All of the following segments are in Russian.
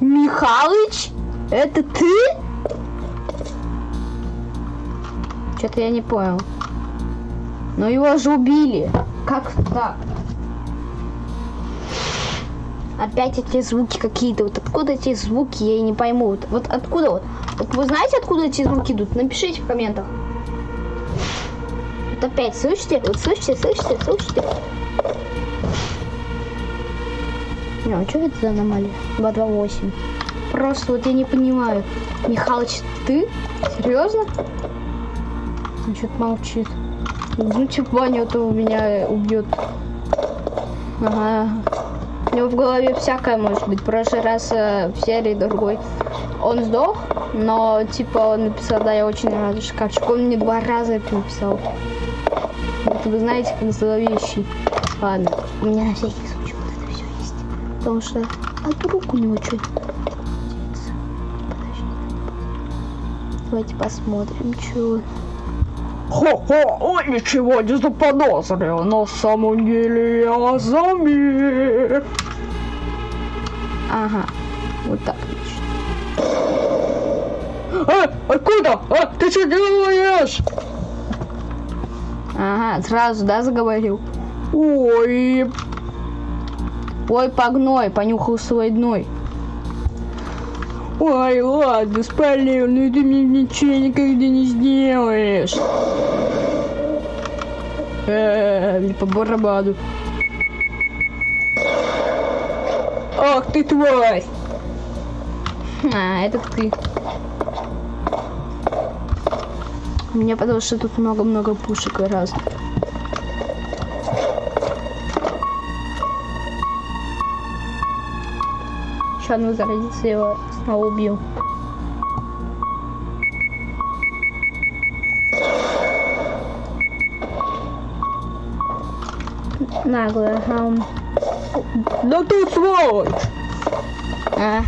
Михалыч? Это ты? Что-то я не понял. Но его же убили. Как так? Опять эти звуки какие-то. Вот откуда эти звуки, я и не пойму. Вот, вот откуда вот? Вот вы знаете, откуда эти звуки идут? Напишите в комментах. Вот опять, слышите? Вот слышите, слышите, слышите? Не, а что это за аномалия? 228. Просто вот я не понимаю. Михалыч, ты? Серьезно? Он что-то молчит. Ну, типа, Ваня, то у меня убьет. Ага. У него в голове всякое может быть. В прошлый раз э, в серии другой он сдох, но типа он написал, да, я очень рада, шкафчик. Он мне два раза это написал. Вот вы знаете, как зловещий. Ладно, у меня на всякий Потому что, а вдруг у него что-то Давайте посмотрим, что... Хо-хо, он ничего не заподозрил, на самом деле я замер. Ага, вот так, значит. А, откуда? А, ты что делаешь? Ага, сразу, да, заговорил? Ой, Ой, погной, понюхал свой дной. ой, ладно, спалил, но ты мне ничего никогда не сделаешь. Э, мне по барабану. Ах ты тварь! А, это ты. Мне потому что тут много-много пушек разных. Он возродится, я его снова убью. Наглая, ага. Да ты сволочь! А,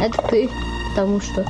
это ты, потому что.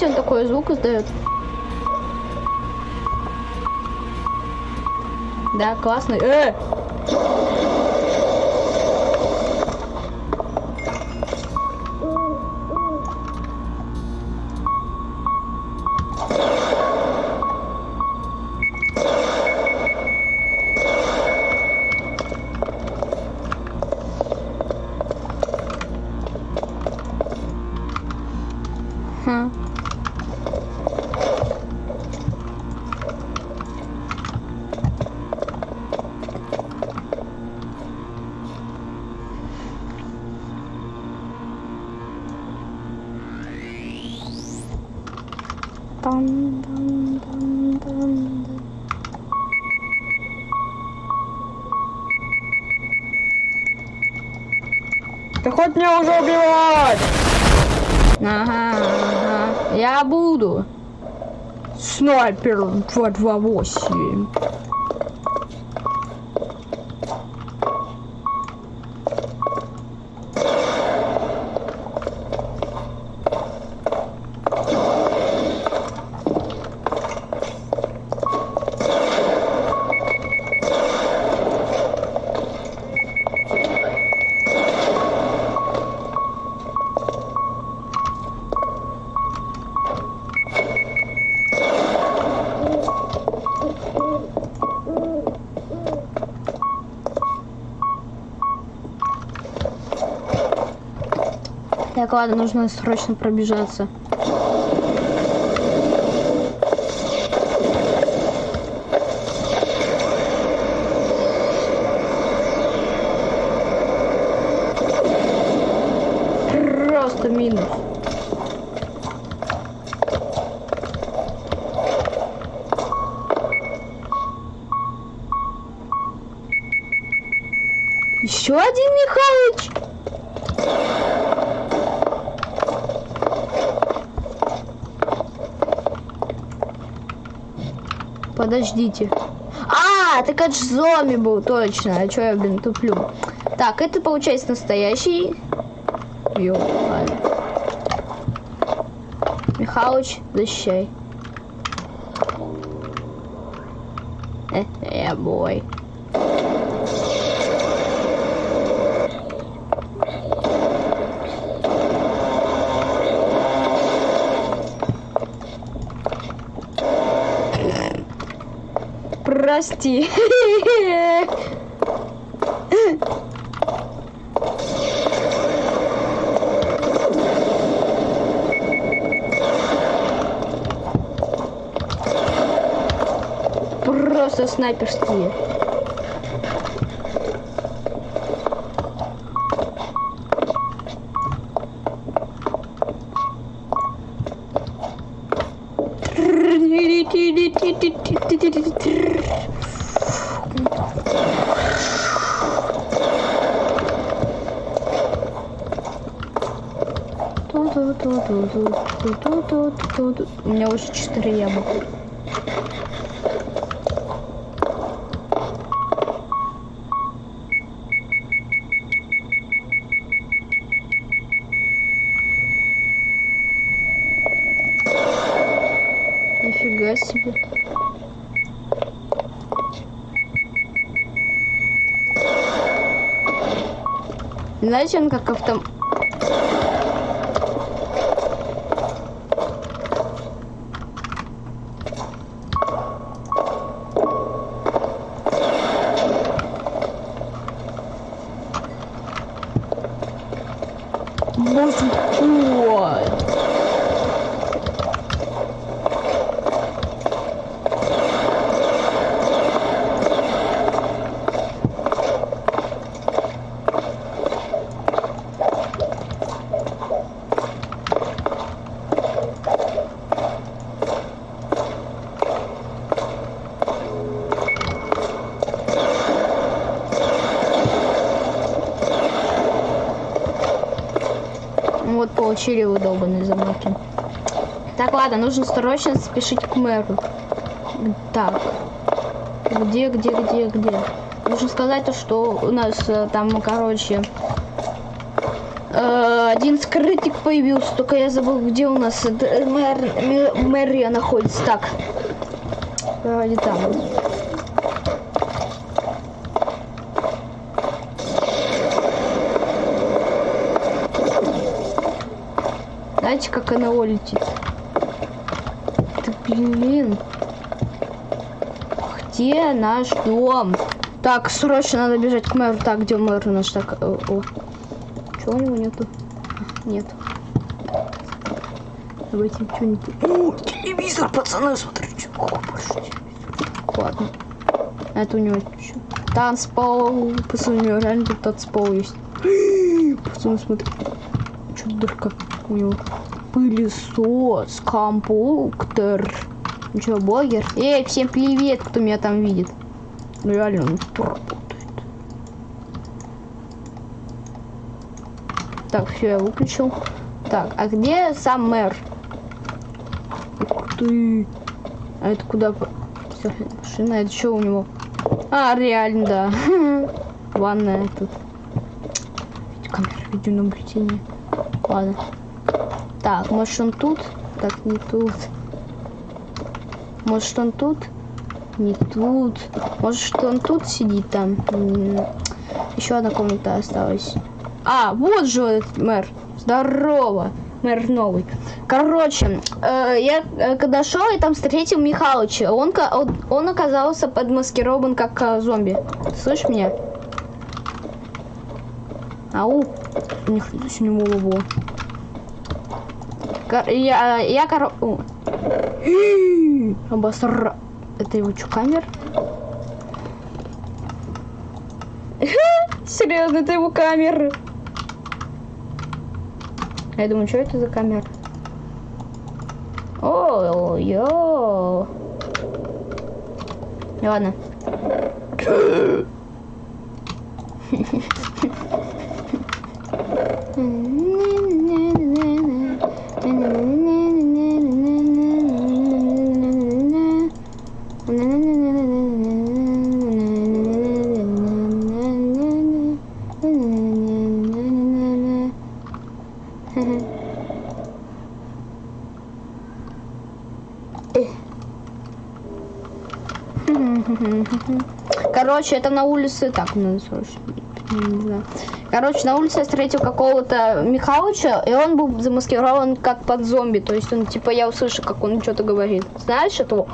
Знаете, он такой звук издает. Да, классный. Э! Там, там, там, там. Ты хоть меня уже убивать! Ага, ага. Я буду. Снайпер 228. Так, ладно, нужно срочно пробежаться. Просто минус. Еще один Михалыч? Подождите. А, так это ж зомби был, точно. А чё я, блин, туплю? Так, это получается настоящий. Ладно. Михалыч, защищай. Э, э, бой. Прости. Просто снайперские. У меня уже 4 яблока. Нифига себе. Знаете, он как автом... Вот получили вы долбанные замки. Так, ладно, нужно срочно спешить к мэру. Так. Где, где, где, где? Нужно сказать то, что у нас э, там, короче, э, один скрытик появился, только я забыл, где у нас э, мэр, мэ- мэрия находится. Так. Вроде там. Знаете, как НЛО летит? Да блин. Где наш дом? Так, срочно надо бежать к мэру. Так, где мэр у нас? Так, о, о. Чего у него нету? Нет. Давайте что-нибудь. О, телевизор, пацаны, смотрите. О, больше. Ладно. Это у него что? Танцпол. Пацаны, у него реально тут танцпол есть. Пацаны, смотрите. Что дырка у него? Пылесос, компьютер. Ну что, блогер? Эй, всем привет, кто меня там видит. Ну реально, он работает. Так, все, я выключил. Так, а где сам мэр? Ух ты. А это куда? Машина, это что у него? А, реально, да. Ванная тут. Камера видеонаблюдения. Ладно. Так, может он тут? Так, не тут. Может он тут? Не тут. Может он тут сидит там? Еще одна комната осталась. А, вот же этот мэр. Здорово. Мэр новый. Короче, э, я э, когда шел, я там встретил Михалыча. Он, он, оказался подмаскирован как э, зомби. Слышь меня? Ау. У них у него во. Я, я коро... о. Обосра... Это его что, камер? Серьезно, это его камеры. Я думаю, что это за камера? О, йо. Ладно. Короче, это на улице... Так, надо срочно... Короче, на улице я встретил какого-то Михалыча, и он был замаскирован как под зомби. То есть он, типа, я услышу, как он что-то говорит. Знаешь этого?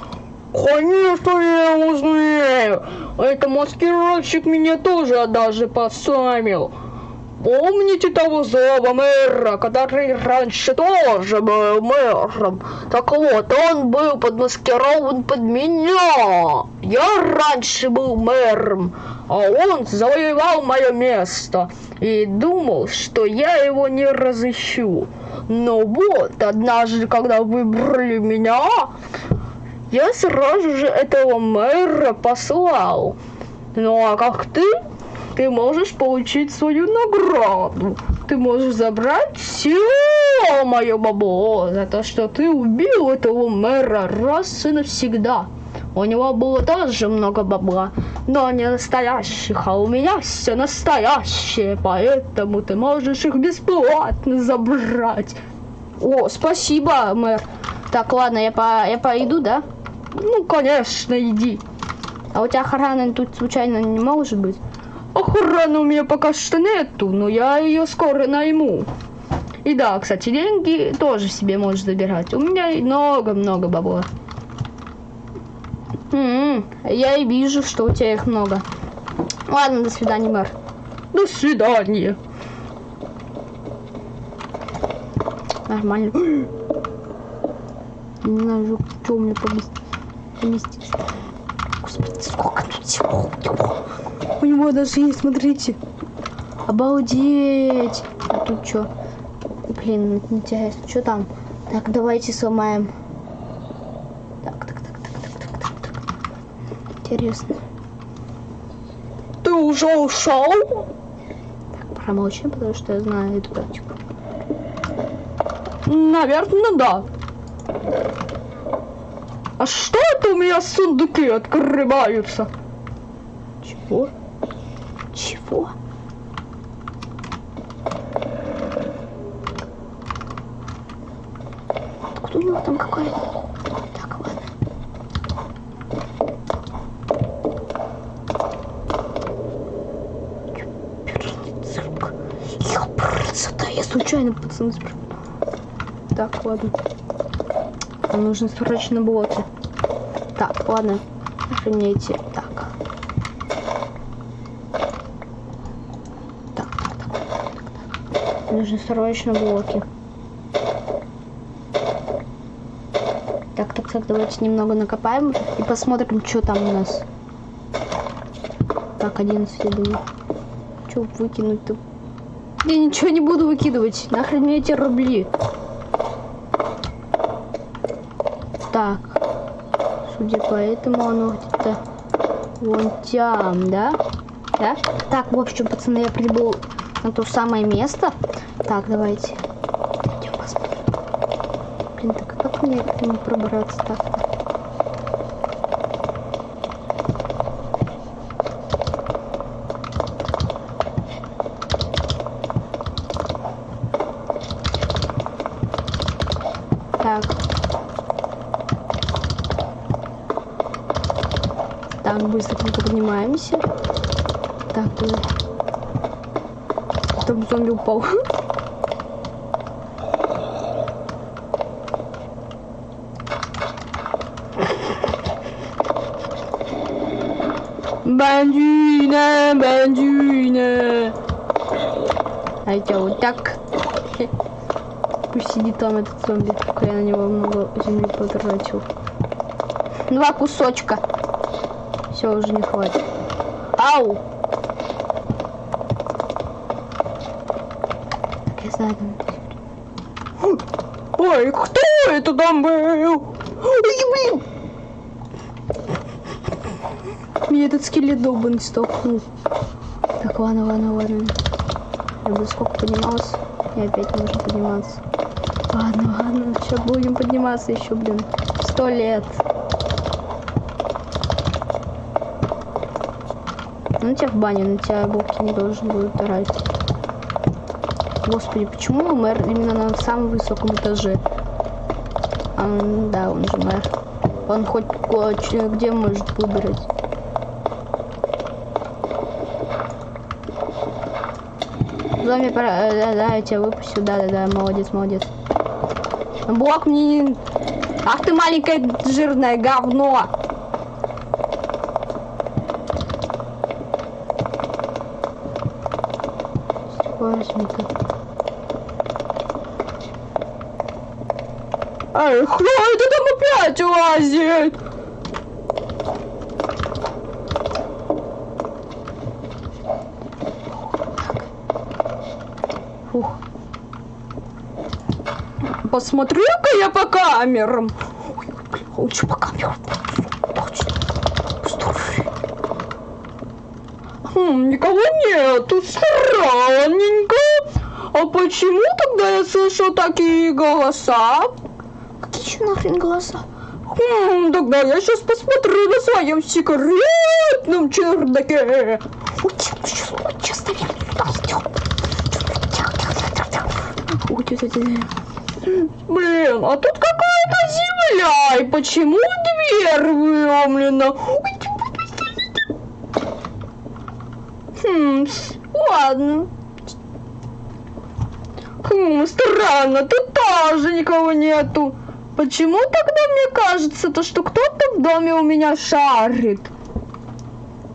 Конечно, я его знаю. Это маскировщик меня тоже однажды поставил. Помните того злого мэра, который раньше тоже был мэром? Так вот, он был подмаскирован под меня. Я раньше был мэром, а он завоевал мое место и думал, что я его не разыщу. Но вот, однажды, когда выбрали меня, я сразу же этого мэра послал. Ну а как ты, ты можешь получить свою награду. Ты можешь забрать все мое бабло за то, что ты убил этого мэра раз и навсегда. У него было тоже много бабла, но не настоящих, а у меня все настоящее, поэтому ты можешь их бесплатно забрать. О, спасибо, мэр. Так, ладно, я, по, я пойду, да? Ну, конечно, иди. А у тебя охраны тут случайно не может быть? Охраны у меня пока что нету, но я ее скоро найму. И да, кстати, деньги тоже себе можешь забирать. У меня много-много бабла. М-м, я и вижу, что у тебя их много. Ладно, до свидания, мэр. До свидания. Нормально. Не знаю, что у меня поместится. Господи, сколько тут всего. У него даже есть, смотрите. Обалдеть. А тут что? Блин, интересно, что там? Так, давайте сломаем. Так, так, так, так, так, так, так, так. Интересно. Ты уже ушел? Так, промолчим, потому что я знаю эту тактику. Наверное, да. А что это у меня сундуки открываются? Чего? Чего? Откуда у него там какая-то... Так, ладно. Ёпрцата, я случайно пацаны спрыгнул. Так, ладно. Нам нужно срочно блоки. Ладно. Охраняйте. Так. Так, так, так, так, так. Нужно срочно блоки. Так, так, так, давайте немного накопаем и посмотрим, что там у нас. Так, 11, я думаю. Что выкинуть-то? Я ничего не буду выкидывать. Нахрен мне эти рубли. Так. Судя по этому, оно где-то вон там, да? Да? Так, в общем, пацаны, я прибыл на то самое место. Так, давайте. Идем посмотрим. Блин, так а как мне к нему пробраться так? Так. Так, быстренько поднимаемся. Так, э, чтобы зомби упал. Бандюна, бандюна. А я вот так. Пусть сидит там этот зомби, пока я на него много земли потратил. Два кусочка. Все, уже не хватит. Ау! Так, я знаю, Ой, кто это там был? Ой, блин! Меня этот скелет долбанный столкнул. Так, ладно, ладно, ладно. Я бы сколько поднимался, и опять нужно подниматься. Ладно, ладно, сейчас будем подниматься еще, блин. Сто лет. Ну тебя в баню, на тебя булки не должен будет орать. Господи, почему мэр именно на самом высоком этаже? А, да, он же мэр. Он хоть где может выбрать. Мне пора, э, да, да, я тебя выпустил, да, да, да, молодец, молодец. Блок мне не... Ах ты маленькое жирное говно! Возьми-ка. Эй, кто это там опять лазит? Фух. Посмотрю-ка я по камерам. Ой, лучше по камерам. Точно. Посмотри. Хм, никого нету, странненько. А почему тогда я слышу такие голоса? Какие еще нахрен голоса? Хм, тогда я сейчас посмотрю на своем секретном чердаке. Ой, сейчас, ой, сейчас, наверное, туда идем. Блин, а тут какая-то земля, и почему дверь выломлена? Ой, Хм, ладно. Хм, странно, тут тоже никого нету. Почему тогда мне кажется, то, что кто-то в доме у меня шарит?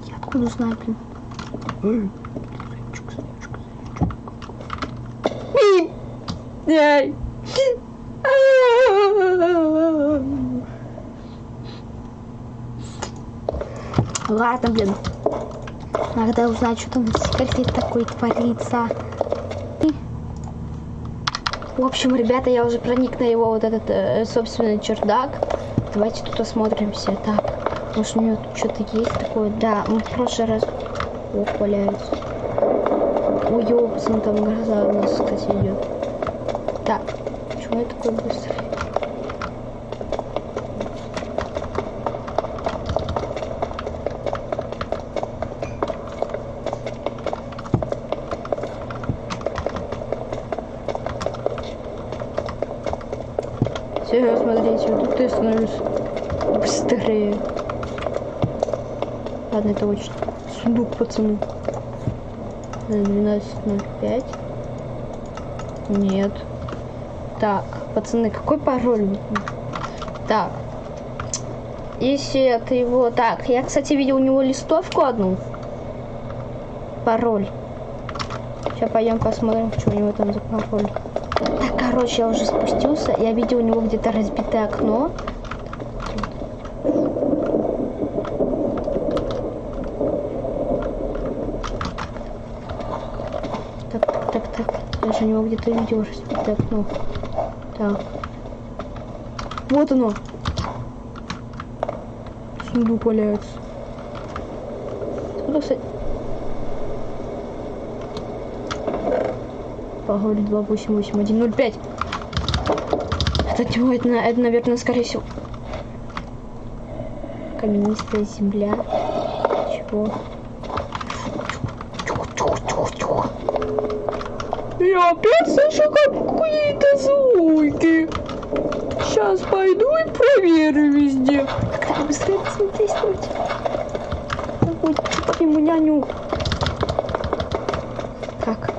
Я откуда знаю, блин? Эй. Ладно, блин. Надо узнать, что там в секрете такой творится. В общем, ребята, я уже проник на его вот этот э, собственный чердак. Давайте тут осмотримся. Так, может у него тут что-то есть такое? Да, мы в прошлый раз... О, валяется. Ой, ёпсан, там гроза у нас, кстати, идет. Так, почему я такой быстрый? Все, смотрите, вот тут я становлюсь быстрее. Ладно, это очень сундук, пацаны. На 12.05. Нет. Так, пацаны, какой пароль? Так. Если это его... Так, я, кстати, видел у него листовку одну. Пароль. Сейчас пойдем посмотрим, что у него там за пароль. Короче, я уже спустился. Я видел у него где-то разбитое окно. Так, так, так. Я же у него где-то видел разбитое окно. Так. Вот оно. Сундук валяется. Откуда, кстати? Пароль 288-105. Это это, это, наверное, скорее всего. Каменистая земля. Чего? Я опять слышу какие-то звуки. Сейчас пойду и проверю везде. Давай быстрее действовать. Ой, что по нему няню. Так.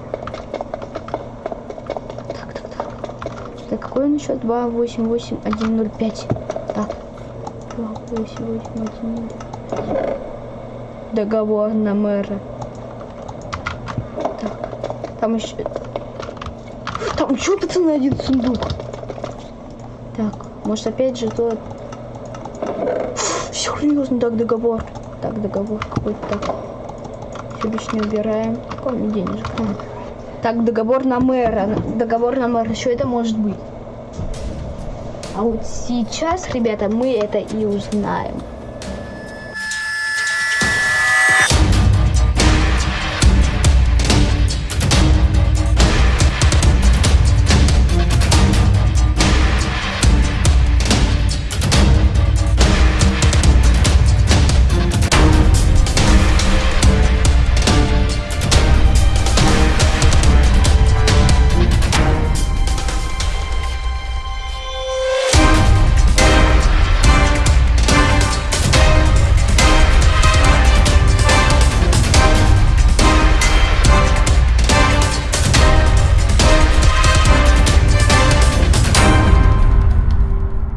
Так, так, так. Так, какой он еще? 288105. Так. 288105. Договор на мэра. Так. Там еще... Там еще, пацаны, один сундук. Так, может опять же тот... Серьезно, так договор. Так, договор какой-то так. Все лишнее убираем. Кроме денежек. Так, договор на мэра. Договор на мэра. Что это может быть? А вот сейчас, ребята, мы это и узнаем.